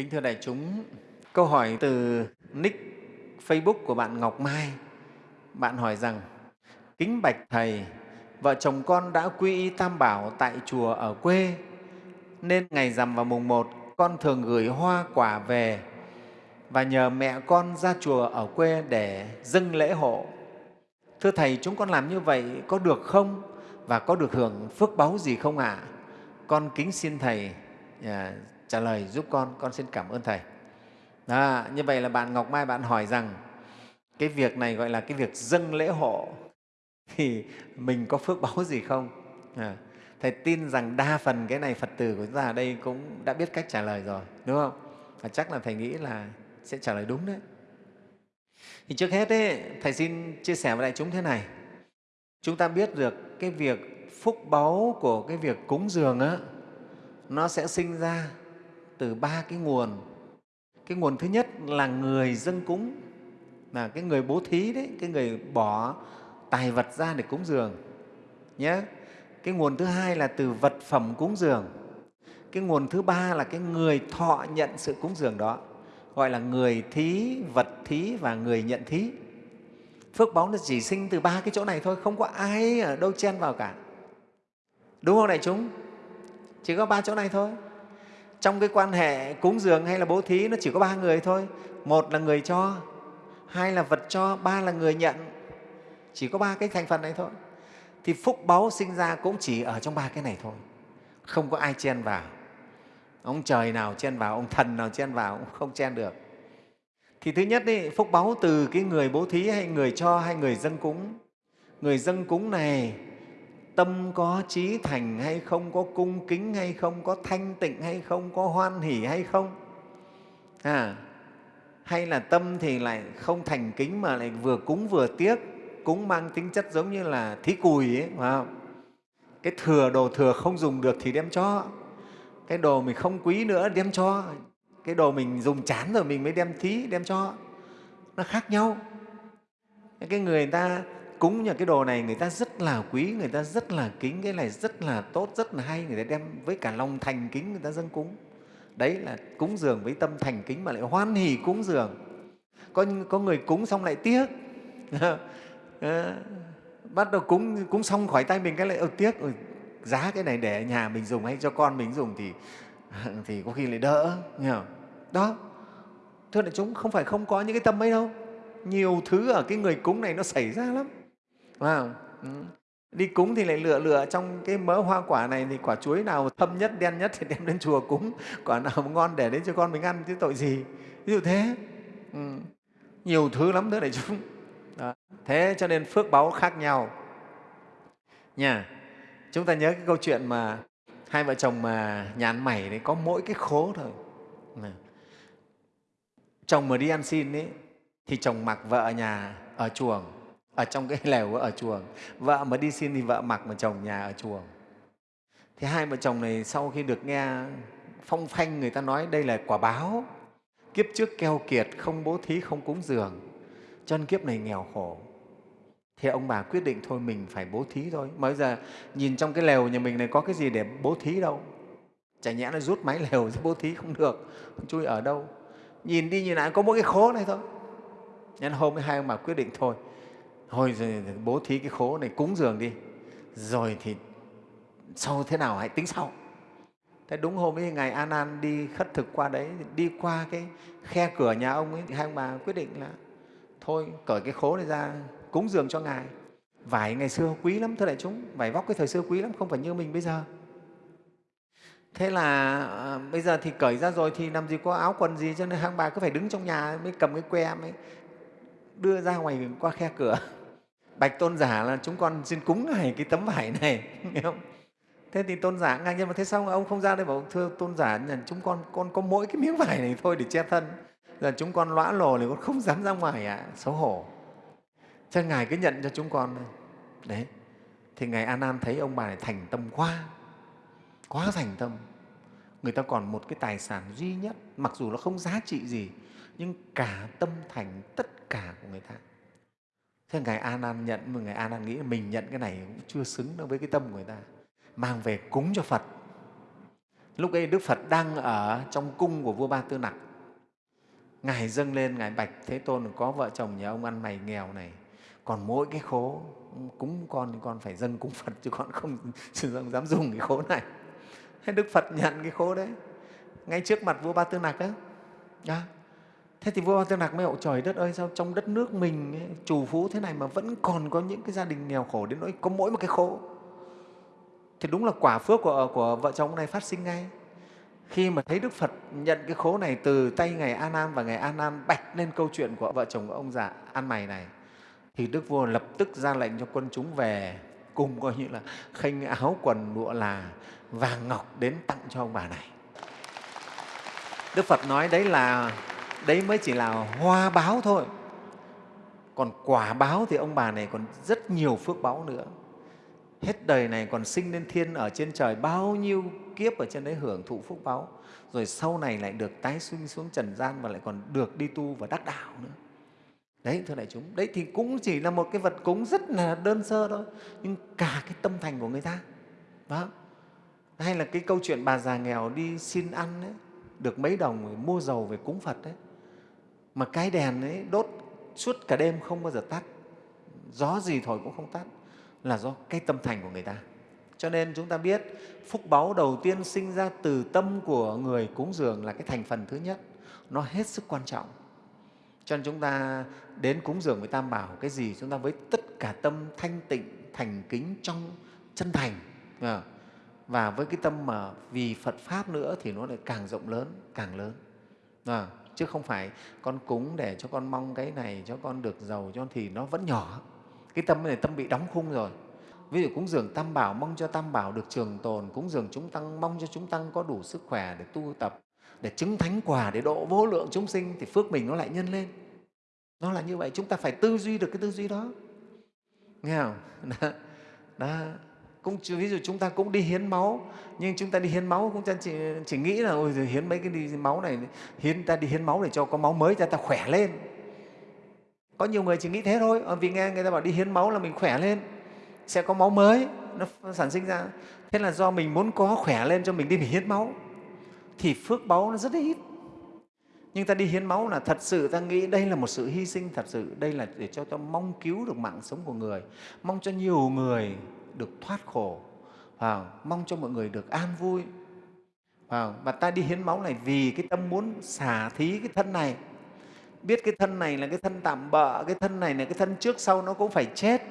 Kính thưa đại chúng, câu hỏi từ nick Facebook của bạn Ngọc Mai. Bạn hỏi rằng, Kính bạch Thầy, vợ chồng con đã quy y Tam Bảo tại chùa ở quê, nên ngày rằm vào mùng 1 con thường gửi hoa quả về và nhờ mẹ con ra chùa ở quê để dâng lễ hộ. Thưa Thầy, chúng con làm như vậy có được không? Và có được hưởng phước báu gì không ạ? À? Con kính xin Thầy à, trả lời giúp con, con xin cảm ơn Thầy. À, như vậy là bạn Ngọc Mai bạn hỏi rằng cái việc này gọi là cái việc dâng lễ hộ thì mình có phước báo gì không? À, Thầy tin rằng đa phần cái này Phật tử của chúng ta ở đây cũng đã biết cách trả lời rồi, đúng không? Và chắc là Thầy nghĩ là sẽ trả lời đúng đấy. Thì trước hết ấy, Thầy xin chia sẻ với đại chúng thế này. Chúng ta biết được cái việc phúc báu của cái việc cúng dường á, nó sẽ sinh ra từ ba cái nguồn. Cái nguồn thứ nhất là người dân cúng, là cái người bố thí đấy, cái người bỏ tài vật ra để cúng dường. Nhé. Cái nguồn thứ hai là từ vật phẩm cúng dường. Cái nguồn thứ ba là cái người thọ nhận sự cúng dường đó, gọi là người thí, vật thí và người nhận thí. Phước báu nó chỉ sinh từ ba cái chỗ này thôi, không có ai ở đâu chen vào cả. Đúng không đại chúng? Chỉ có ba chỗ này thôi. Trong cái quan hệ cúng dường hay là bố thí nó chỉ có ba người thôi. Một là người cho, hai là vật cho, ba là người nhận. Chỉ có ba cái thành phần này thôi. Thì phúc báu sinh ra cũng chỉ ở trong ba cái này thôi. Không có ai chen vào. Ông trời nào chen vào, ông thần nào chen vào cũng không chen được. Thì thứ nhất, ý, phúc báu từ cái người bố thí hay người cho hay người dân cúng. Người dân cúng này tâm có trí thành hay không, có cung kính hay không, có thanh tịnh hay không, có hoan hỷ hay không. À, hay là tâm thì lại không thành kính mà lại vừa cúng vừa tiếc, cúng mang tính chất giống như là thí cùi ấy, phải không? Cái thừa đồ thừa không dùng được thì đem cho, cái đồ mình không quý nữa đem cho, cái đồ mình dùng chán rồi mình mới đem thí, đem cho. Nó khác nhau. Cái người ta cúng nhà cái đồ này người ta rất là quý, người ta rất là kính, cái này rất là tốt, rất là hay, người ta đem với cả lòng thành kính người ta dâng cúng. Đấy là cúng dường với tâm thành kính mà lại hoan hỉ cúng dường. Có, có người cúng xong lại tiếc. Ờ, bắt đầu cúng cúng xong khỏi tay mình cái lại tiếc ôi, giá cái này để ở nhà mình dùng hay cho con mình dùng thì thì có khi lại đỡ nghe không? đó thưa đại chúng không phải không có những cái tâm ấy đâu nhiều thứ ở cái người cúng này nó xảy ra lắm Wow. Ừ. Đi cúng thì lại lựa lựa trong cái mớ hoa quả này thì quả chuối nào thâm nhất, đen nhất thì đem đến chùa cúng, quả nào ngon để đến cho con mình ăn chứ tội gì. Ví dụ thế. Ừ. Nhiều thứ lắm nữa đại chúng. Đó. Thế cho nên phước báu khác nhau. Nha. Chúng ta nhớ cái câu chuyện mà hai vợ chồng mà nhàn mày đấy có mỗi cái khố thôi. Chồng mà đi ăn xin ấy, thì chồng mặc vợ ở nhà ở chuồng ở trong cái lều ở chuồng. Vợ mà đi xin thì vợ mặc mà chồng nhà ở chuồng. Thì hai vợ chồng này sau khi được nghe phong phanh, người ta nói đây là quả báo. Kiếp trước keo kiệt, không bố thí, không cúng dường. Chân kiếp này nghèo khổ. Thì ông bà quyết định thôi, mình phải bố thí thôi. Mà bây giờ nhìn trong cái lều nhà mình này có cái gì để bố thí đâu. Chả nhẽ nó rút máy lều ra bố thí không được. Chui ở đâu. Nhìn đi nhìn lại, có mỗi cái khố này thôi. Nên hôm ấy hai ông bà quyết định thôi thôi rồi bố thí cái khố này cúng dường đi. Rồi thì sau thế nào hãy tính sau. Thế đúng hôm ấy ngài an an đi khất thực qua đấy đi qua cái khe cửa nhà ông ấy thì hai ông bà quyết định là thôi cởi cái khố này ra cúng dường cho ngài. Vải ngày xưa quý lắm thưa đại chúng vải vóc cái thời xưa quý lắm không phải như mình bây giờ. Thế là à, bây giờ thì cởi ra rồi thì làm gì có áo quần gì cho nên hai ông bà cứ phải đứng trong nhà mới cầm cái que mới đưa ra ngoài qua khe cửa bạch tôn giả là chúng con xin cúng ngài cái tấm vải này không? Thế thì tôn giả ngang nhiên mà, thế xong ông không ra đây? Bảo, thưa tôn giả, nhà chúng con con có mỗi cái miếng vải này thôi để che thân. Là chúng con lõa lồ thì con không dám ra ngoài ạ. À. xấu hổ. Cho ngài cứ nhận cho chúng con đấy. Thì ngài an an thấy ông bà này thành tâm quá quá thành tâm. Người ta còn một cái tài sản duy nhất, mặc dù nó không giá trị gì, nhưng cả tâm thành tất cả của người ta thế ngài a nan nhận, mà ngài a nan nghĩ mình nhận cái này cũng chưa xứng với cái tâm của người ta. Mang về cúng cho phật. Lúc ấy đức phật đang ở trong cung của vua ba tư nặc. Ngài dâng lên, ngài bạch thế tôn, có vợ chồng nhà ông ăn mày nghèo này. Còn mỗi cái khố, cúng con thì con phải dâng cúng phật, chứ con không dám dùng cái khố này. Thế đức phật nhận cái khố đấy. Ngay trước mặt vua ba tư nặc đó thế thì vua ba tư lạc mới hậu trời đất ơi sao trong đất nước mình ấy, chủ phú thế này mà vẫn còn có những cái gia đình nghèo khổ đến nỗi có mỗi một cái khổ thì đúng là quả phước của, của vợ chồng này phát sinh ngay khi mà thấy Đức Phật nhận cái khố này từ tay Ngài A Nan và Ngài A Nan bạch lên câu chuyện của vợ chồng của ông già An Mày này, thì Đức Vua lập tức ra lệnh cho quân chúng về cùng coi như là khênh áo quần lụa là vàng ngọc đến tặng cho ông bà này. Đức Phật nói đấy là đấy mới chỉ là hoa báo thôi. Còn quả báo thì ông bà này còn rất nhiều phước báo nữa. Hết đời này còn sinh lên thiên ở trên trời bao nhiêu kiếp ở trên đấy hưởng thụ phúc báo. Rồi sau này lại được tái sinh xuống trần gian và lại còn được đi tu và đắc đạo nữa. Đấy, thưa đại chúng, đấy thì cũng chỉ là một cái vật cúng rất là đơn sơ thôi, nhưng cả cái tâm thành của người ta. Đó. Hay là cái câu chuyện bà già nghèo đi xin ăn ấy, được mấy đồng mua dầu về cúng Phật đấy. Mà cái đèn ấy đốt suốt cả đêm không bao giờ tắt, gió gì thổi cũng không tắt, là do cái tâm thành của người ta. Cho nên chúng ta biết phúc báu đầu tiên sinh ra từ tâm của người cúng dường là cái thành phần thứ nhất, nó hết sức quan trọng cho nên chúng ta đến cúng dường với Tam Bảo cái gì chúng ta với tất cả tâm thanh tịnh, thành kính, trong chân thành. Ờ. Và với cái tâm mà vì Phật Pháp nữa thì nó lại càng rộng lớn, càng lớn. Ờ. Chứ không phải con cúng để cho con mong cái này, cho con được giàu, cho thì nó vẫn nhỏ. Cái tâm này tâm bị đóng khung rồi. Ví dụ cúng dường Tam Bảo, mong cho Tam Bảo được trường tồn, cúng dường chúng tăng, mong cho chúng tăng có đủ sức khỏe để tu tập, để chứng thánh quả, để độ vô lượng chúng sinh thì phước mình nó lại nhân lên. Nó là như vậy, chúng ta phải tư duy được cái tư duy đó. Nghe không? Đó. đó. Cũng, ví dụ chúng ta cũng đi hiến máu, nhưng chúng ta đi hiến máu cũng chỉ, chỉ nghĩ là ôi rồi hiến mấy cái đi máu này, hiến ta đi hiến máu để cho có máu mới cho ta khỏe lên. Có nhiều người chỉ nghĩ thế thôi, ờ, vì nghe người ta bảo đi hiến máu là mình khỏe lên, sẽ có máu mới, nó sản sinh ra. Thế là do mình muốn có khỏe lên cho mình đi hiến máu, thì phước báu nó rất ít nhưng ta đi hiến máu là thật sự ta nghĩ đây là một sự hy sinh thật sự đây là để cho ta mong cứu được mạng sống của người mong cho nhiều người được thoát khổ. Và mong cho mọi người được an vui. Và ta đi hiến máu này vì cái tâm muốn xả thí cái thân này. Biết cái thân này là cái thân tạm bợ, cái thân này là cái thân trước sau nó cũng phải chết.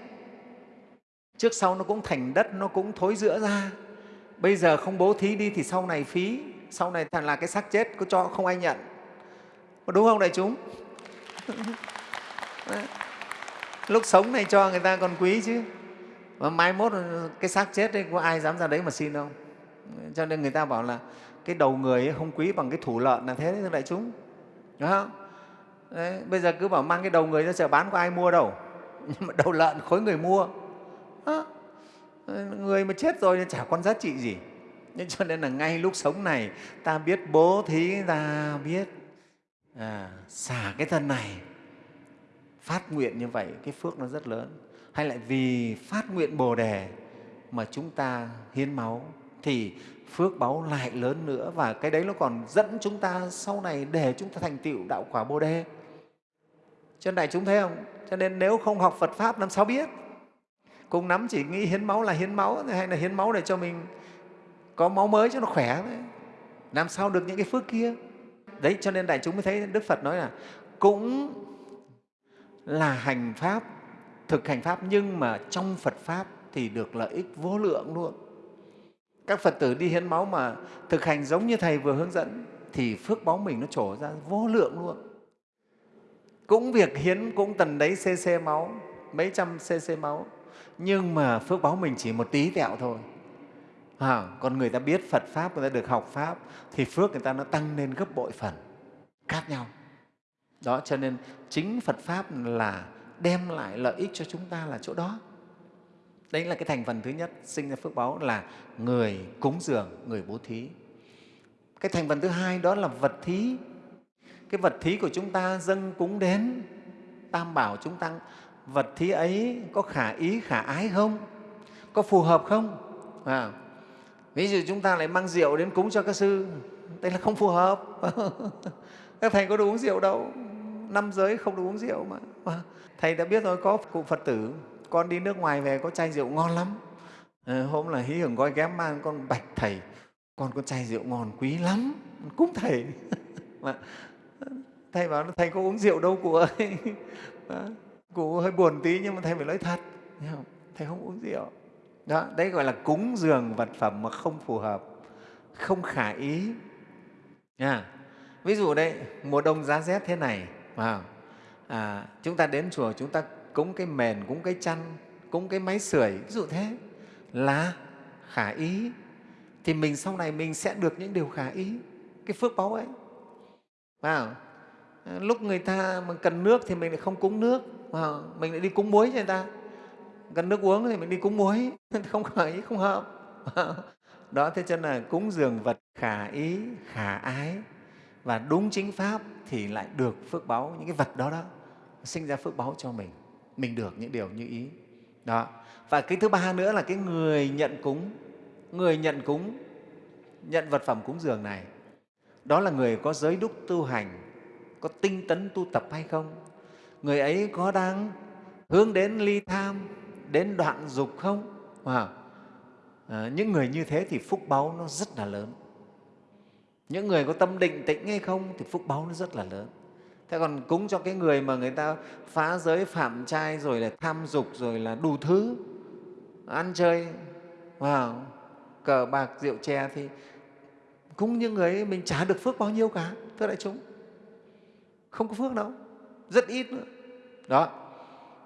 Trước sau nó cũng thành đất, nó cũng thối rữa ra. Bây giờ không bố thí đi thì sau này phí. Sau này là cái xác chết, có cho không ai nhận. Có đúng không đại chúng? Lúc sống này cho người ta còn quý chứ mà mai mốt cái xác chết đấy có ai dám ra đấy mà xin đâu. Cho nên người ta bảo là cái đầu người ấy không quý bằng cái thủ lợn là thế đấy đại chúng. Đúng không? Đấy, bây giờ cứ bảo mang cái đầu người ra chợ bán có ai mua đâu. Nhưng mà đầu lợn khối người mua. Đó. người mà chết rồi thì chả còn giá trị gì. Nên cho nên là ngay lúc sống này ta biết bố thí ta biết à, xả cái thân này phát nguyện như vậy, cái phước nó rất lớn. Hay lại vì phát nguyện bồ đề mà chúng ta hiến máu, thì phước báu lại lớn nữa. Và cái đấy nó còn dẫn chúng ta sau này để chúng ta thành tựu đạo quả bồ đề. Cho nên đại chúng thấy không? Cho nên nếu không học phật pháp làm sao biết? Cùng nắm chỉ nghĩ hiến máu là hiến máu hay là hiến máu để cho mình có máu mới cho nó khỏe làm sao được những cái phước kia? Đấy, cho nên đại chúng mới thấy đức phật nói là cũng là hành pháp thực hành pháp nhưng mà trong phật pháp thì được lợi ích vô lượng luôn. Các phật tử đi hiến máu mà thực hành giống như thầy vừa hướng dẫn thì phước báo mình nó trổ ra vô lượng luôn. Cũng việc hiến cũng tần đấy cc máu mấy trăm cc máu nhưng mà phước báo mình chỉ một tí tẹo thôi. À, còn người ta biết phật pháp người ta được học pháp thì phước người ta nó tăng lên gấp bội phần khác nhau đó cho nên chính phật pháp là đem lại lợi ích cho chúng ta là chỗ đó. Đấy là cái thành phần thứ nhất sinh ra phước báo là người cúng dường người bố thí. Cái thành phần thứ hai đó là vật thí. Cái vật thí của chúng ta dâng cúng đến tam bảo chúng ta, vật thí ấy có khả ý khả ái không? Có phù hợp không? À, ví dụ chúng ta lại mang rượu đến cúng cho các sư đây là không phù hợp. các thầy có được uống rượu đâu. Năm giới không được uống rượu mà. Thầy đã biết rồi có cụ phật tử con đi nước ngoài về có chai rượu ngon lắm. À, hôm là hí hưởng gói ghém mang con bạch thầy. Con có chai rượu ngon quý lắm. Cúng thầy. Mà thầy bảo thầy có uống rượu đâu cụ ơi. Cụ hơi buồn tí nhưng mà thầy phải nói thật. Không? thầy không uống rượu. Đó đấy gọi là cúng dường vật phẩm mà không phù hợp không khả ý. Nha ví dụ đây mùa đông giá rét thế này à, à, chúng ta đến chùa chúng ta cúng cái mền cúng cái chăn cúng cái máy sưởi ví dụ thế. Là khả ý. Thì mình sau này mình sẽ được những điều khả ý cái phước báu ấy. À, lúc người ta mà cần nước thì mình lại không cúng nước à, mình lại đi cúng muối cho người ta. Cần nước uống thì mình đi cúng muối không khả ý không hợp. Đó thế cho nên là cúng dường vật khả ý khả ái và đúng chính pháp thì lại được phước báo những cái vật đó đó sinh ra phước báo cho mình. Mình được những điều như ý. Đó. Và cái thứ ba nữa là cái người nhận cúng. Người nhận cúng nhận vật phẩm cúng dường này đó là người có giới đúc tu hành có tinh tấn tu tập hay không? Người ấy có đang hướng đến ly tham đến đoạn dục không? À, những người như thế thì phúc báu nó rất là lớn những người có tâm định tĩnh hay không thì phúc báo nó rất là lớn. Thế còn cúng cho cái người mà người ta phá giới phạm trai rồi là tham dục rồi là đủ thứ ăn chơi wow, cờ bạc rượu chè thì cúng những người ấy, mình trả được phước bao nhiêu cả thưa đại chúng. Không có phước đâu rất ít nữa. Đó.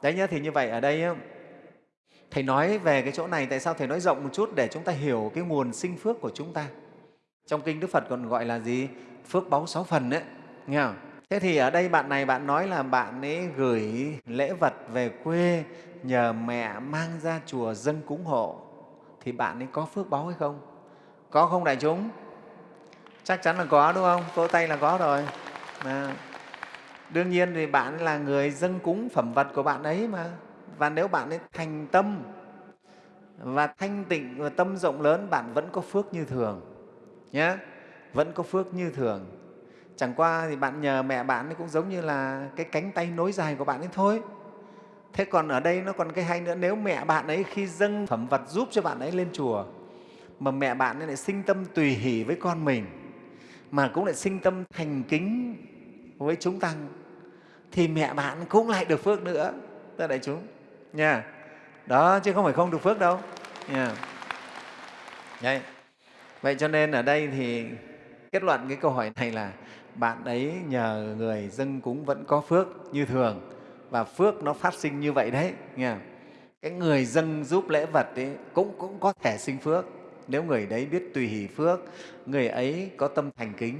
Đấy nhá thì như vậy ở đây thầy nói về cái chỗ này tại sao thầy nói rộng một chút để chúng ta hiểu cái nguồn sinh phước của chúng ta? Trong kinh đức phật còn gọi là gì? Phước báu sáu phần đấy nghe không? Thế thì ở đây bạn này bạn nói là bạn ấy gửi lễ vật về quê nhờ mẹ mang ra chùa dân cúng hộ. Thì bạn ấy có phước báu hay không? Có không đại chúng? Chắc chắn là có, đúng không? Vỗ tay là có rồi. À. đương nhiên thì bạn là người dân cúng phẩm vật của bạn ấy mà. Và nếu bạn ấy thành tâm và thanh tịnh và tâm rộng lớn, bạn vẫn có phước như thường nhé vẫn có phước như thường. Chẳng qua thì bạn nhờ mẹ bạn ấy cũng giống như là cái cánh tay nối dài của bạn ấy thôi. Thế còn ở đây nó còn cái hay nữa, nếu mẹ bạn ấy khi dâng phẩm vật giúp cho bạn ấy lên chùa, mà mẹ bạn ấy lại sinh tâm tùy hỷ với con mình, mà cũng lại sinh tâm thành kính với chúng tăng, thì mẹ bạn cũng lại được phước nữa tất đại chúng. Nha. Đó, chứ không phải không được phước đâu. Nha. Đấy vậy cho nên ở đây thì kết luận cái câu hỏi này là bạn ấy nhờ người dâng cúng vẫn có phước như thường và phước nó phát sinh như vậy đấy nha cái người dâng giúp lễ vật ấy cũng cũng có thể sinh phước. Nếu người đấy biết tùy hỷ phước, người ấy có tâm thành kính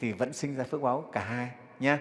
thì vẫn sinh ra phước báo cả hai nhé